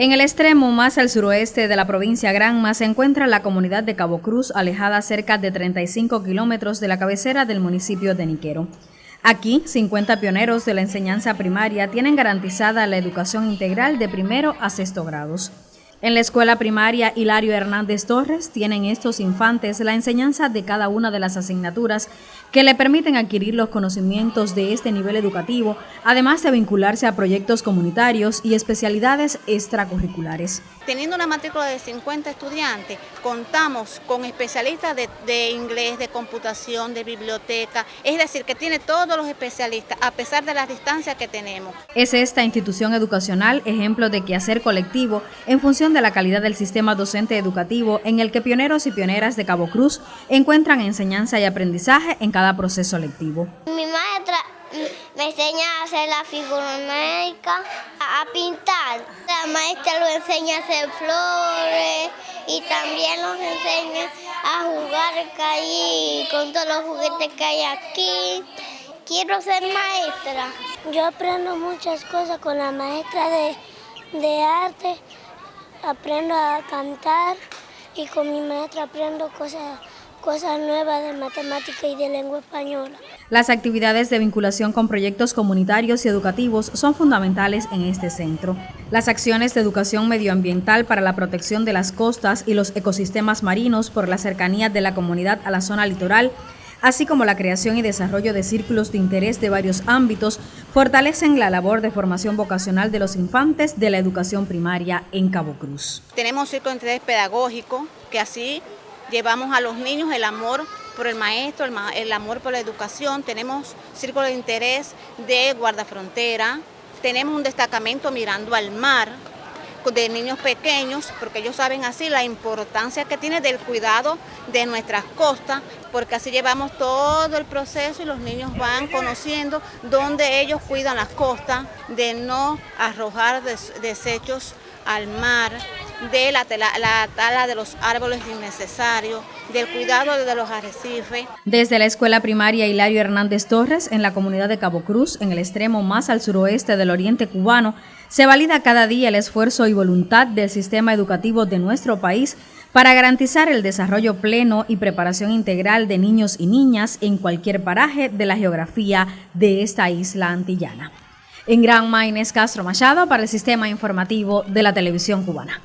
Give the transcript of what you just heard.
En el extremo más al suroeste de la provincia Granma se encuentra la comunidad de Cabo Cruz, alejada cerca de 35 kilómetros de la cabecera del municipio de Niquero. Aquí, 50 pioneros de la enseñanza primaria tienen garantizada la educación integral de primero a sexto grados. En la escuela primaria Hilario Hernández Torres tienen estos infantes la enseñanza de cada una de las asignaturas que le permiten adquirir los conocimientos de este nivel educativo, además de vincularse a proyectos comunitarios y especialidades extracurriculares. Teniendo una matrícula de 50 estudiantes, contamos con especialistas de, inglés, de computación, de biblioteca, es decir, que tiene todos los especialistas, a pesar de las distancias que tenemos. Es esta institución educacional ejemplo de quehacer colectivo en función de la calidad del sistema docente educativo en el que pioneros y pioneras de Cabo Cruz encuentran enseñanza y aprendizaje en cada proceso lectivo. Mi maestra me enseña a hacer la figura médica, a pintar. La maestra lo enseña a hacer flores y también nos enseña a jugar ahí con todos los juguetes que hay aquí. Quiero ser maestra. Yo aprendo muchas cosas con la maestra de, de arte aprendo a cantar y con mi maestra aprendo cosas, cosas nuevas de matemática y de lengua española. Las actividades de vinculación con proyectos comunitarios y educativos son fundamentales en este centro. Las acciones de educación medioambiental para la protección de las costas y los ecosistemas marinos por la cercanía de la comunidad a la zona litoral así como la creación y desarrollo de círculos de interés de varios ámbitos, fortalecen la labor de formación vocacional de los infantes de la educación primaria en Cabo Cruz. Tenemos círculo de interés pedagógico, que así llevamos a los niños el amor por el maestro, el, amor por la educación. Tenemos círculo de interés de guardafrontera, tenemos un destacamento mirando al mar, de niños pequeños, porque ellos saben así la importancia que tiene del cuidado de nuestras costas, porque así llevamos todo el proceso y los niños van conociendo dónde ellos cuidan las costas, de no arrojar desechos al mar, de la, la, tala de los árboles innecesarios, del cuidado de los arrecifes. Desde la escuela primaria Hilario Hernández Torres, en la comunidad de Cabo Cruz, en el extremo más al suroeste del oriente cubano, se valida cada día el esfuerzo y voluntad del sistema educativo de nuestro país para garantizar el desarrollo pleno y preparación integral de niños y niñas en cualquier paraje de la geografía de esta isla antillana. En Gran Maines Castro Machado para el Sistema Informativo de la Televisión Cubana.